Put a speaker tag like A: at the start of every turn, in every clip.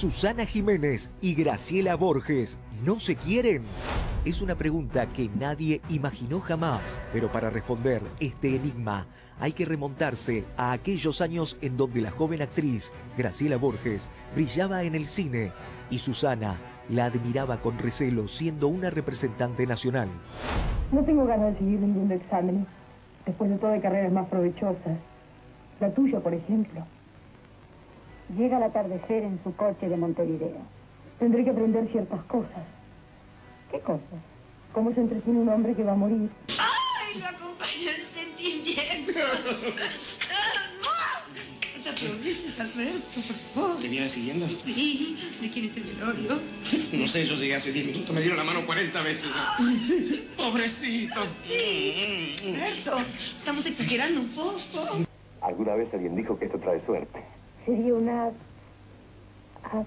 A: Susana Jiménez y Graciela Borges no se quieren. Es una pregunta que nadie imaginó jamás, pero para responder este enigma hay que remontarse a aquellos años en donde la joven actriz Graciela Borges brillaba en el cine y Susana la admiraba con recelo siendo una representante nacional.
B: No tengo ganas de seguir ningún examen. Después de todo hay carreras más provechosas. La tuya, por ejemplo. Llega al atardecer en su coche de Montevideo. Tendré que aprender ciertas cosas. ¿Qué cosas? ¿Cómo se entretiene un hombre que va a morir?
C: ¡Ay, lo acompaña el sentimiento! No te aproveches, Alberto, por favor.
D: ¿Te viene siguiendo?
C: Sí, ¿de quién es el velorio?
D: No sé, yo llegué hace 10 minutos, me dieron la mano 40 veces. Pobrecito.
C: Alberto, estamos exagerando un poco.
E: ¿Alguna vez alguien dijo que esto trae suerte?
B: Sería una... ab-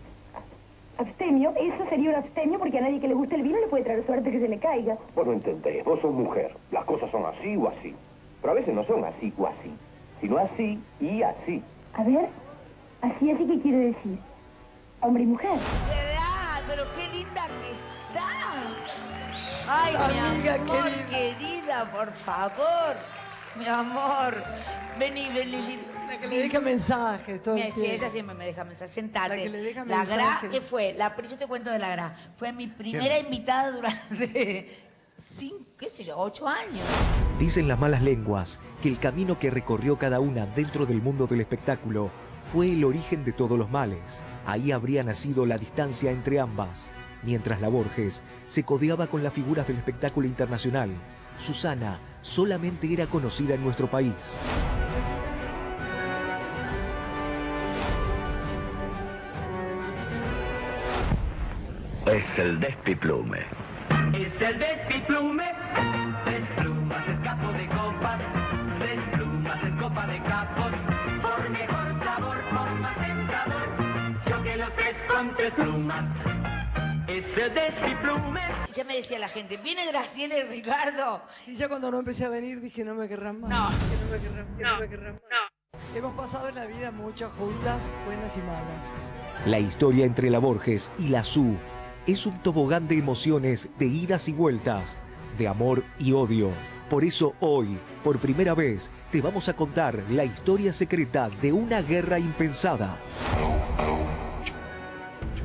B: abstemio. Eso sería un abstemio porque a nadie que le guste el vino le puede traer suerte que se le caiga.
E: Vos no entendés, vos sos mujer. Las cosas son así o así. Pero a veces no son así o así, sino así y así.
B: A ver, así así que quiere decir. Hombre y mujer.
F: ¿Verdad? Pero qué linda que está. Ay, mi
G: Amiga
F: amor,
G: querida.
F: querida. por favor. Mi amor. Vení, vení, vení.
G: La que le deja mensajes todo el
F: sí, ella siempre me deja mensaje. Sentate.
G: La que le deja
F: La Gra,
G: mensaje.
F: ¿qué fue? La, yo te cuento de la Gra. Fue mi primera
A: Siempre.
F: invitada durante cinco, qué sé yo, ocho años.
A: Dicen las malas lenguas que el camino que recorrió cada una dentro del mundo del espectáculo fue el origen de todos los males. Ahí habría nacido la distancia entre ambas. Mientras la Borges se codeaba con las figuras del espectáculo internacional, Susana solamente era conocida en nuestro país.
E: Es el despiplume.
H: Es el despiplume, desplumas, escapo de copas, desplumas, escopa de capos, por mejor sabor, por más entrador, yo que los tres con tres plumas. Es el despiplume.
F: Y ya me decía la gente, viene Graciela y Ricardo.
G: Sí, ya cuando no empecé a venir dije, no me querrán más.
F: No.
G: Que no me querrán, que no, me querrán más. Hemos pasado en la vida muchas juntas, buenas y malas.
A: La historia entre la Borges y la Su es un tobogán de emociones, de idas y vueltas, de amor y odio. Por eso hoy, por primera vez, te vamos a contar la historia secreta de una guerra impensada.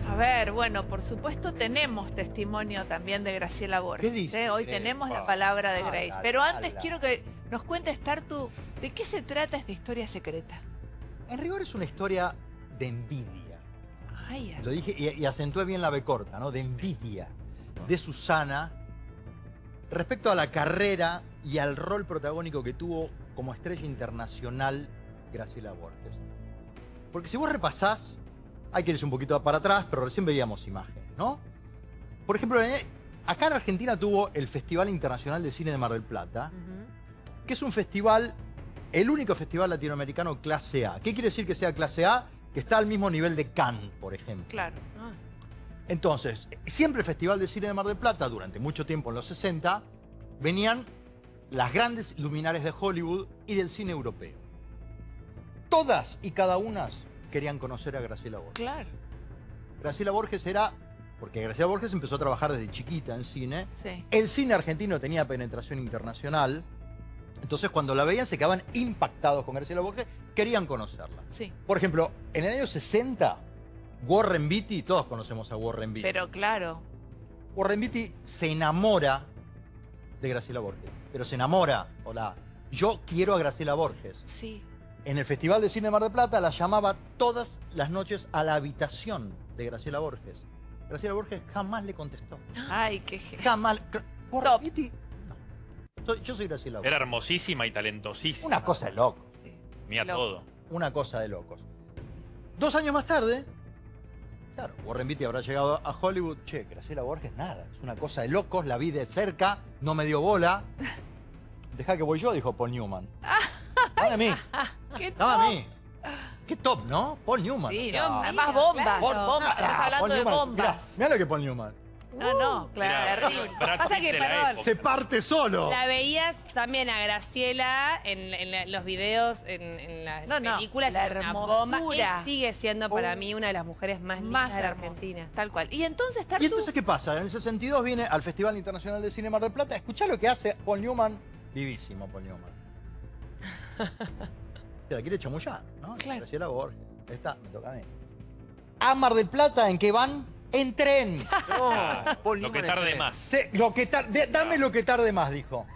I: A ver, bueno, por supuesto tenemos testimonio también de Graciela Borges.
J: ¿Qué dice?
I: ¿eh? Hoy tenemos la palabra de Grace. Pero antes quiero que nos cuentes, Tartu, ¿de qué se trata esta historia secreta?
J: En rigor es una historia de envidia. Lo dije y, y acentué bien la B corta, ¿no? De envidia de Susana respecto a la carrera y al rol protagónico que tuvo como estrella internacional Graciela Borges. Porque si vos repasás, hay que irse un poquito para atrás, pero recién veíamos imágenes, ¿no? Por ejemplo, eh, acá en Argentina tuvo el Festival Internacional de Cine de Mar del Plata, que es un festival, el único festival latinoamericano clase A. ¿Qué quiere decir que sea clase A? Que está al mismo nivel de Cannes, por ejemplo.
I: claro. Ah.
J: Entonces, siempre el Festival de Cine de Mar del Plata, durante mucho tiempo en los 60, venían las grandes luminares de Hollywood y del cine europeo. Todas y cada una querían conocer a Graciela Borges.
I: Claro,
J: Graciela Borges era, porque Graciela Borges empezó a trabajar desde chiquita en cine,
I: sí.
J: el cine argentino tenía penetración internacional, entonces cuando la veían se quedaban impactados con Graciela Borges, querían conocerla.
I: Sí.
J: Por ejemplo, en el año 60, Warren Beatty, todos conocemos a Warren Beatty.
I: Pero claro,
J: Warren Beatty se enamora de Graciela Borges, pero se enamora, hola, yo quiero a Graciela Borges.
I: sí.
J: En el Festival de Cine de Mar del Plata la llamaba todas las noches a la habitación de Graciela Borges. Graciela Borges jamás le contestó.
I: Ay, qué
J: Jamás. Warren. Beatty, no. Yo soy Graciela Borges.
K: Era hermosísima y talentosísima.
J: Una cosa de loco.
K: Mira
I: Loco.
K: todo.
J: Una cosa de locos. Dos años más tarde, claro, Warren Beatty habrá llegado a Hollywood. Che, Graciela Borges, nada. Es una cosa de locos, la vi de cerca, no me dio bola. Deja que voy yo, dijo Paul Newman. Dame a mí,
I: ¿Qué
J: dame a
I: top?
J: mí. Qué top, ¿no? Paul Newman.
I: Sí,
G: No,
I: Además bombas,
F: claro.
I: Estás hablando
J: Paul
I: de
J: Newman,
I: bombas.
J: Mirá, mirá lo que Paul Newman.
I: No, no, claro.
L: Terrible.
K: Brad
L: Pasa
K: Pitt
L: que,
K: de la
L: perdón,
K: época.
J: Se parte solo.
L: la veías también a Graciela en, en la- los videos, en, en las
I: No, no,
L: películas,
I: la
L: era una bomba.
I: hermosura.
L: Él sigue siendo para
J: Oh.
L: mí una de las mujeres más lindas
I: Más
L: de la
I: hermosa.
L: Argentina.
I: Tal cual. Y entonces, Tartu,
J: ¿Y entonces qué pasa? En el 62 viene al Festival Internacional de Cine Mar del Plata. Escuchá lo que hace Paul Newman. Vivísimo Paul Newman. Te la quiere chamullar, ¿no?
I: Claro.
J: Graciela Borges. Esta me toca a mí. A Mar del Plata, ¿en qué van? En tren.
K: Ah, lo que tarde más.
J: Se- lo que tar- de- dame lo que tarde más, dijo.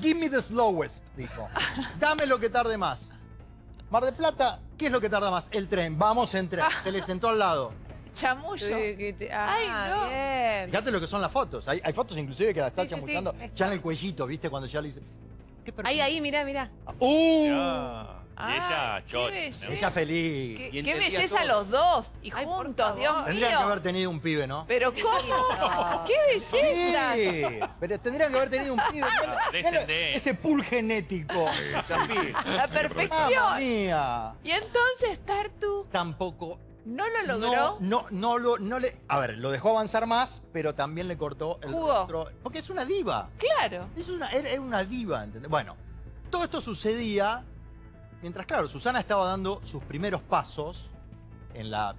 J: Give me the slowest, dijo. Dame lo que tarde más. Mar del Plata, ¿qué es lo que tarda más? El tren. Vamos en tren. Se le sentó al lado.
I: chamullo.
L: Sí, te- ah,
I: Ay, no.
L: bien.
J: Fíjate lo que son las fotos. Hay, hay fotos inclusive que la está
L: Sí, sí, sí.
J: chamullando ya en el cuellito, ¿viste? Cuando ya le dice. ¿Qué perfil?
L: Ahí, ahí, mirá, mirá.
J: ¡Uh!
K: Ah, y ella. ¿no?
J: Ella feliz.
I: Qué,
M: Y
I: qué
M: entendía
I: belleza
M: todo.
I: los dos. Y
L: Ay,
I: juntos. Dios
J: Tendrían que
I: mío.
J: haber tenido un pibe, ¿no?
I: Pero ¿cómo? ¡Qué belleza!
J: Sí, pero tendrían que haber tenido un pibe.
K: Ah, descendente.
J: Ese pool genético.
I: La perfección.
J: ¡Mamma mía!
I: Y entonces, Tartu,
J: Tampoco.
I: ¿no lo logró?
J: No, no, no lo, no le. A ver, lo dejó avanzar más, pero también le cortó el
I: Jugó.
J: rostro. Porque es una diva.
I: Claro.
J: Es una, era, era una diva, ¿entendés? Bueno, todo esto sucedía mientras, claro, Susana estaba dando sus primeros pasos en la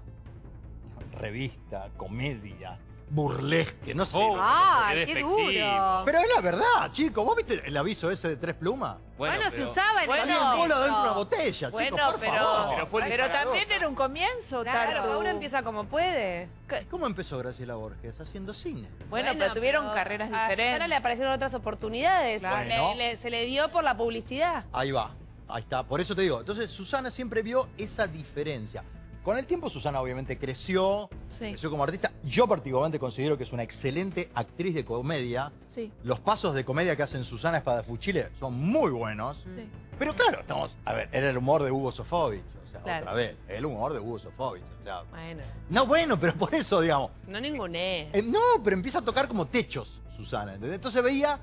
J: revista, comedia, burlesque, no sé.
K: Oh,
L: ¡Ay,
K: qué
L: duro!
J: Pero es la verdad, chicos. ¿Vos viste el aviso ese de tres plumas?
L: Bueno, se
M: pero-
L: usaba en
I: Bueno,
L: el
J: bola dentro de una botella,
I: Bueno,
J: chicos, por
I: pero,
J: favor.
M: Pero fue el
I: pero también era un comienzo,
L: Claro, cada uno empieza como puede.
J: ¿Cómo empezó Graciela Borges? Haciendo cine.
I: Bueno, pero tuvieron
L: pero
I: carreras
L: a Susana
I: diferentes.
L: le aparecieron otras oportunidades.
J: Claro.
L: Le- se le dio por la publicidad.
J: Ahí va, ahí está. Por eso te digo. Entonces, Susana siempre vio esa diferencia. Con el tiempo, Susana obviamente creció,
I: Sí,
J: creció como artista. Yo particularmente considero que es una excelente actriz de comedia.
I: sí,
J: Los pasos de comedia que hacen Susana Espadafuchile son muy buenos.
I: sí.
J: Pero claro, estamos. A ver, era el humor de Hugo Sofovich. O sea,
L: Claro.
J: otra vez. El humor de Hugo Sofovich. O sea.
L: Bueno,
J: No, bueno, pero por eso, digamos.
L: no ninguné.
J: Eh, no, pero empieza a tocar como techos, Susana. ¿entendés? Entonces veía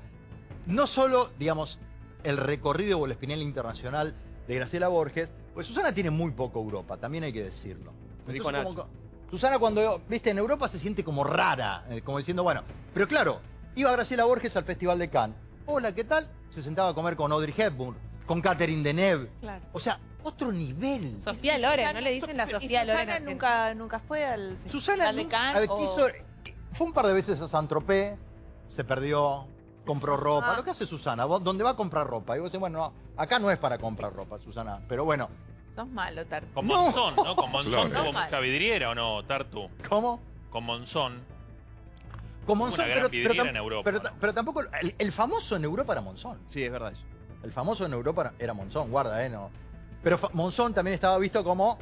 J: no solo, digamos, el recorrido o el espinel internacional de Graciela Borges, pues Susana tiene muy poco Europa, también hay que decirlo. Entonces, como Susana cuando, viste, en Europa se siente como rara, eh, como diciendo, bueno, pero claro, iba Graciela Borges al Festival de Cannes. Hola, ¿qué tal? Se sentaba a comer con Audrey Hepburn, con Catherine Deneuve.
I: Claro.
J: O sea, otro nivel.
L: Sofía Loren, ¿no le dicen la Sofía Loren?
I: Susana nunca, nunca fue al Festival
J: Susana
I: de Cannes.
J: a ver,
I: o-
J: fue un par de veces a Saint-Tropez, se perdió, compró ropa.
L: Ah.
J: Lo que hace Susana, ¿dónde va a comprar ropa? Y vos decís, bueno, no, acá no es para comprar ropa, Susana. Pero bueno,
I: Sos malo, Tartu.
K: Con. Monzón, ¿no? Con Monzón
I: Claro.
K: tuvo
I: No,
K: mucha vidriera o no, Tartu.
J: ¿cómo?
K: Con Monzón.
J: Con
K: Una
J: Monzón,
K: gran
J: pero,
K: en Europa,
J: pero
K: ¿no?
J: ta- pero tampoco, el, el famoso en Europa era Monzón.
M: Sí, es verdad eso.
J: El famoso en Europa era Monzón, guarda, ¿eh? No. Pero Monzón también estaba visto como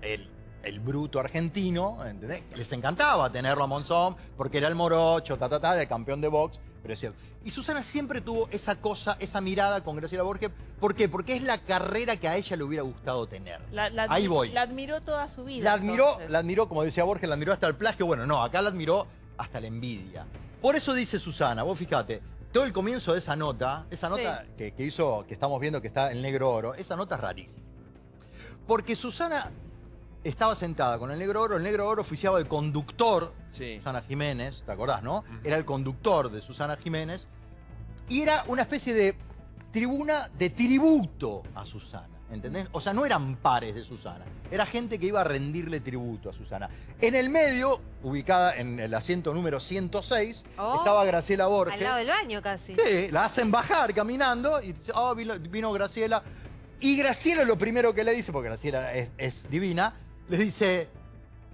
J: el, el bruto argentino, ¿entendés? Les encantaba tenerlo a Monzón porque era el morocho, ta, ta, ta, el campeón de box, pero es cierto. Y Susana siempre tuvo esa cosa, esa mirada con Graciela Borges. ¿Por qué? Porque es la carrera que a ella le hubiera gustado tener.
I: La, la
J: Ahí voy.
I: La admiró toda su vida.
J: La admiró,
I: entonces.
J: la admiró, como decía Borges, la admiró hasta el plagio. Bueno, no, acá la admiró hasta la envidia. Por eso dice Susana, vos fíjate, todo el comienzo de esa nota, esa nota que, que hizo, que estamos viendo que está en negro oro, esa nota es rarísima. Porque Susana estaba sentada con el negro oro, el negro oro oficiaba de conductor,
M: Sí.
J: Susana Jiménez, ¿te acordás, no? Era el conductor de Susana Jiménez, y era una especie de tribuna de tributo a Susana. ¿Entendés? O sea, no eran pares de Susana. Era gente que iba a rendirle tributo a Susana. En el medio, ubicada en el asiento número 106,
N: Oh,
J: estaba Graciela Borges.
N: Al lado del baño casi.
J: Sí, la hacen bajar caminando y dice, "Ah, vino, vino Graciela. Y Graciela lo primero que le dice, porque Graciela es, es divina, le dice,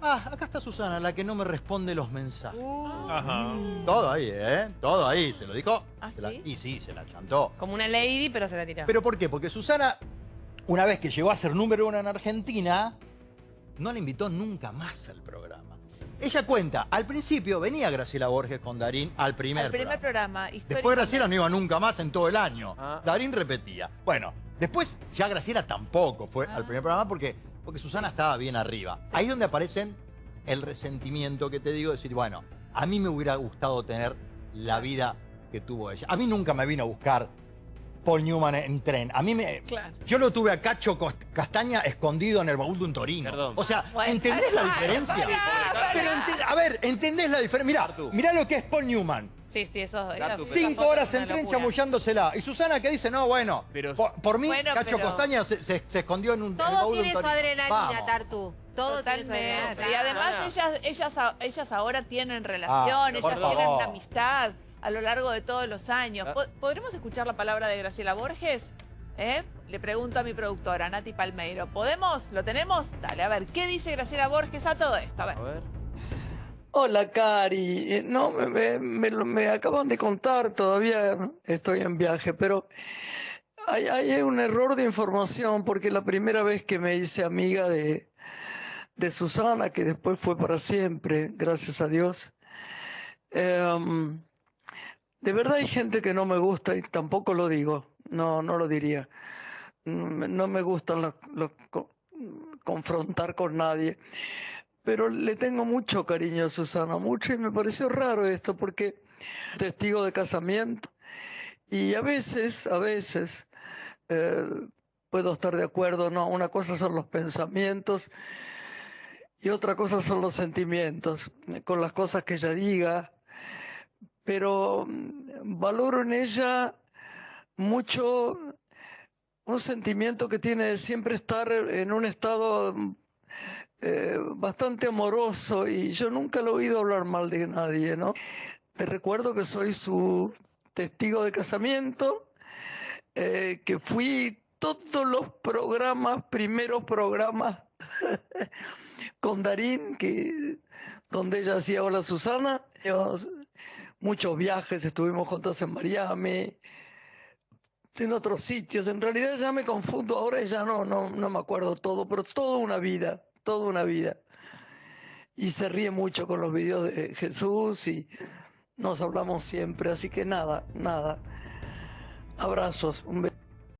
J: ah, acá está Susana, la que no me responde los mensajes.
K: Ajá.
J: Todo ahí, ¿eh? Todo ahí, se lo dijo.
L: ¿Ah,
J: se la-
L: sí?
J: y sí, se la chantó.
L: Como una lady, pero se la tiró.
J: ¿Pero por qué? Porque Susana, una vez que llegó a ser número uno en Argentina, no la invitó nunca más al programa. Ella cuenta, al principio venía Graciela Borges con Darín al primer,
I: Al primer
J: programa.
I: programa.
J: Después Graciela no iba nunca más en todo el año.
M: Ah.
J: Darín repetía. Bueno, después ya Graciela tampoco fue
I: Ah.
J: al primer programa porque, porque Susana estaba bien arriba. Ahí es donde aparecen el resentimiento que te digo, decir, bueno, a mí me hubiera gustado tener la vida que tuvo ella. A mí nunca me vino a buscar Paul Newman en tren. A mí me...
I: Claro.
J: Yo lo tuve a Cacho Castaña escondido en el baúl de un torino. O sea,
I: Bueno,
J: ¿entendés la diferencia? Pero ente- a ver, ¿entendés la diferencia? Mirá, mirá lo que es Paul Newman.
L: Sí, sí, eso. esas
J: Cinco horas en tren chamullándosela. Y Susana que dice, no, bueno, por, por mí,
I: Bueno,
J: Cacho
I: pero-
J: Costaña se, se- se escondió en un
M: Todo tiene su adrenalina,
J: Vamos.
M: Tartu. Todo tiene su
I: Totalmente.
M: adrenalina.
I: Y además ellas, ellas, a- ellas ahora tienen relación,
J: Ah,
I: ellas
J: por
I: tienen
J: favor.
I: una amistad a lo largo de todos los años.
J: Ah.
I: Po- ¿Podremos escuchar la palabra de Graciela Borges? ¿Eh? Le pregunto a mi productora, Nati Palmeiro. ¿Podemos? ¿Lo tenemos? Dale, a ver, ¿qué dice Graciela Borges a todo esto? A ver.
N: Hola, Cari. Eh, No, me, me- me acaban de contar, todavía estoy en viaje, pero hay, hay un error de información porque la primera vez que me hice amiga de, de Susana, que después fue para siempre, gracias a Dios, em, de verdad hay gente que no me gusta y tampoco lo digo, no, no lo diría. Mm, No me gustan los, los co- confrontar con nadie. Pero le tengo mucho cariño a Susana, mucho, y me pareció raro esto, porque testigo de casamiento, y a veces, a veces, eh, puedo estar de acuerdo, no, una cosa son los pensamientos y otra cosa son los sentimientos, con las cosas que ella diga, pero mm, valoro en ella mucho un sentimiento que tiene de siempre estar en un estado eh, bastante amoroso y yo nunca lo he oído hablar mal de nadie, ¿no? Te recuerdo que soy su testigo de casamiento, eh, que fui todos los programas, primeros programas con Darín, que, donde ella hacía Hola Susana, muchos viajes, estuvimos juntos en Miami, en otros sitios. En realidad ya me confundo, ahora ya no, no, no me acuerdo todo, pero toda una vida, toda una vida. Y se ríe mucho con los videos de Jesús y nos hablamos siempre, así que nada, nada. Abrazos, un beso.